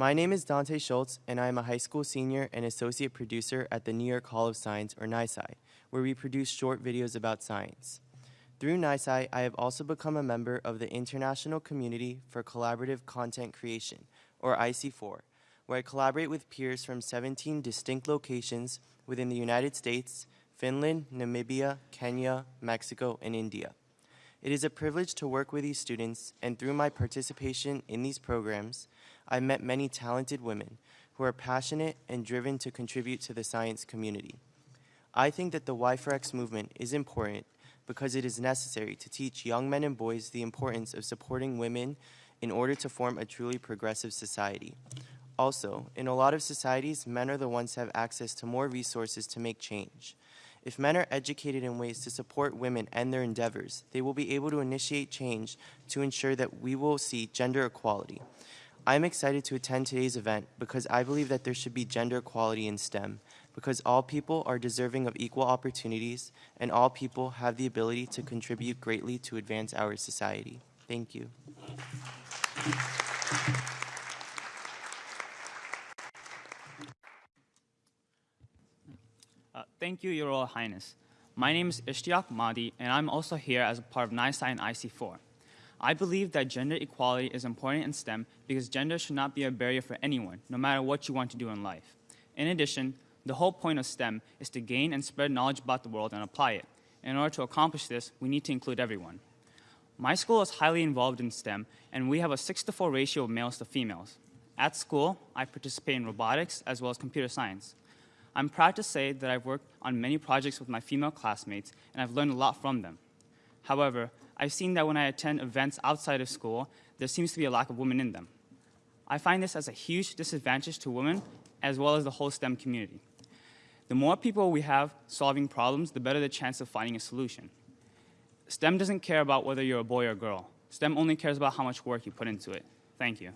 My name is Dante Schultz, and I am a high school senior and associate producer at the New York Hall of Science, or NYSCI, where we produce short videos about science. Through NYSCI, I have also become a member of the International Community for Collaborative Content Creation, or IC4, where I collaborate with peers from 17 distinct locations within the United States, Finland, Namibia, Kenya, Mexico, and India. It is a privilege to work with these students, and through my participation in these programs, I've met many talented women who are passionate and driven to contribute to the science community. I think that the Y4X movement is important because it is necessary to teach young men and boys the importance of supporting women in order to form a truly progressive society. Also, in a lot of societies, men are the ones who have access to more resources to make change. If men are educated in ways to support women and their endeavors, they will be able to initiate change to ensure that we will see gender equality. I am excited to attend today's event because I believe that there should be gender equality in STEM, because all people are deserving of equal opportunities and all people have the ability to contribute greatly to advance our society. Thank you. Thank you, Your Royal Highness. My name is Ishtiaq Mahdi, and I'm also here as a part of NYSCI and IC4. I believe that gender equality is important in STEM because gender should not be a barrier for anyone, no matter what you want to do in life. In addition, the whole point of STEM is to gain and spread knowledge about the world and apply it. In order to accomplish this, we need to include everyone. My school is highly involved in STEM, and we have a 6 to 4 ratio of males to females. At school, I participate in robotics as well as computer science. I'm proud to say that I've worked on many projects with my female classmates, and I've learned a lot from them. However, I've seen that when I attend events outside of school, there seems to be a lack of women in them. I find this as a huge disadvantage to women as well as the whole STEM community. The more people we have solving problems, the better the chance of finding a solution. STEM doesn't care about whether you're a boy or a girl. STEM only cares about how much work you put into it. Thank you.